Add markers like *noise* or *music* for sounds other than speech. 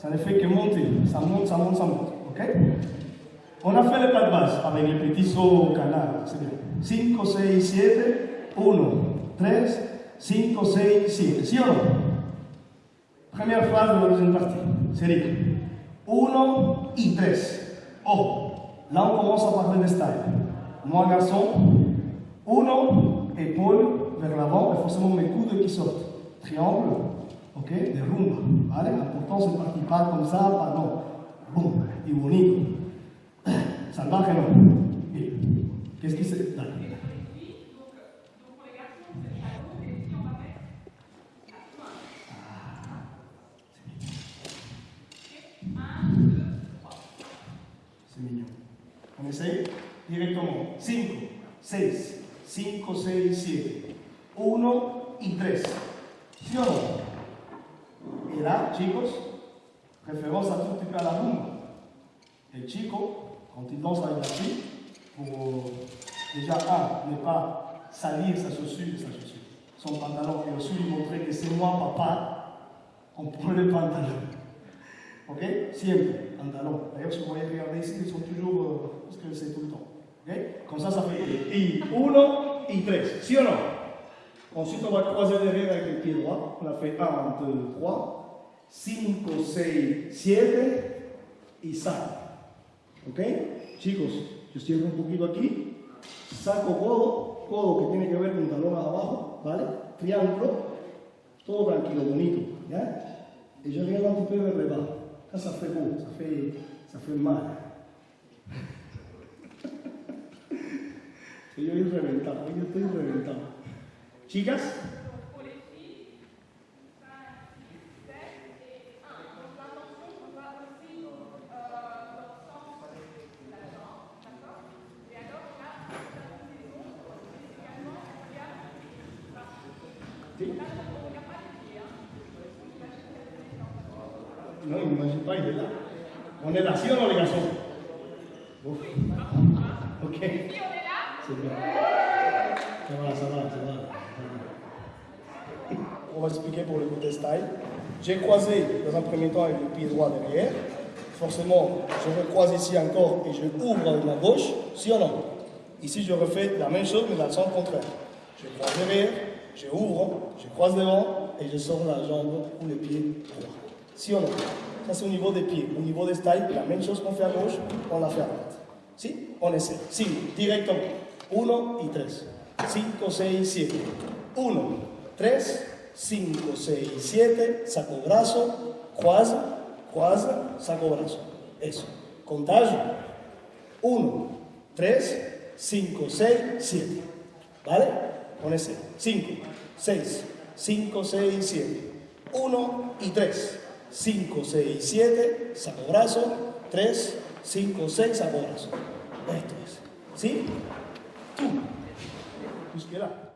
ça ne fait que monter, ça monte, ça monte, ça monte, ok On a fait le pas de base avec le petit saut canal, c'est bien. 5, 6, 7, 1, 3, 5, 6, 7, ¿sí o no? Première phrase de la deuxième partie, sería 1 y 3. Ojo, là on commence à parler de style. Moi garçon, 1, épaule vers l'avant, et forcément mes coudes qui sortent. Triangle, ok, de rumba, ¿vale? Important c'est parti pas comme ça, pas non. Boum, y bonito. *clears throat* Salvaje no. Bien. Qu'est-ce qui se... Dale. C'est mignon. On essaye directement. 5, 6, 5, 6, 7. 1 y 3. ¿Sí o no? Y là, chicos, référence à tout petit peu à la rumba. El chico, quand il danse avec la fille, pour déjà, un, ne pas salir sa chaussure, sa chaussure, son pantalon, et aussi lui montrer que c'est moi, papa, on prend le pantalon. Ok? Siempre, pantalon. D'ailleurs, si vous voyez regarder ici, ils sont toujours, euh, parce que c'est tout le temps. Ok? Comme ça, ça fait y uno y tres. ¿Sí o no? Ensuite, on va croiser derrière avec le pied droit. On a fait 1, 2, 3, 5, 6, 7 y saco. ¿Ok? Chicos, yo cierro un poquito aquí, saco codo, codo que tiene que ver con talón abajo, ¿vale? Triángulo, todo tranquilo, bonito, ¿ya? Et je regarde un petit peu vers le bas. Ça, ça fait beau, ça fait, ça fait mal. Yo estoy reventado, yo estoy reventado. Chicas, Là, on ne regarde pas m'imagine il est là. On est là, ¿sí o no, les garçons Ouf. Ok. Si on est là, C'est bien. Ça va, ça va, ça va. On va expliquer pour le côté style. J'ai croisé dans un premier temps avec le pied droit derrière. Forcément, je recroise ici encore et je ouvre avec la gauche, si ou non? Ici, je refais la même chose, mais dans le sens contraire. Je croise derrière, je ouvre, je croise devant et je sors la jambe ou le pied droit. Si ou non Ça, c'est au niveau des pieds. Au niveau des styles, la même chose qu'on fait à gauche, on la fait à droite. Si On essaie. Si, directement. 1 y 3. 5, 6, 7. 1, 3, 5, 6, 7. Saco brazo, croise, croise, saco brazo. Eso. Contagio. 1, 3, 5, 6, 7. ¿Vale? On essaie. 5, 6, 5, 6, 7. 1 y 3. 5, 6, 7. Saco brazo. 3, 5, 6, saco brazo. Esto es. ¿Sí? Tú. Là.